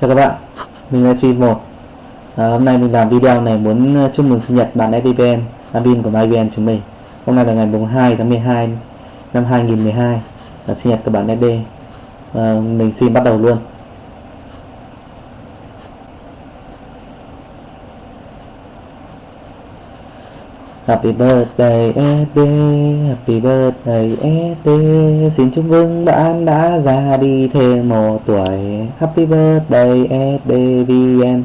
Chào các bạn, mình là truy một. À, Hôm nay mình làm video này muốn à, chúc mừng sinh nhật bạn FVPN admin của MyVN chúng mình. Hôm nay là ngày 2 tháng 12 năm 2012 là sinh nhật của bạn FB à, Mình xin bắt đầu luôn. Happy birthday SD, Happy birthday SD Xin chúc mừng bạn đã ra đi thêm một tuổi. Happy birthday SD VN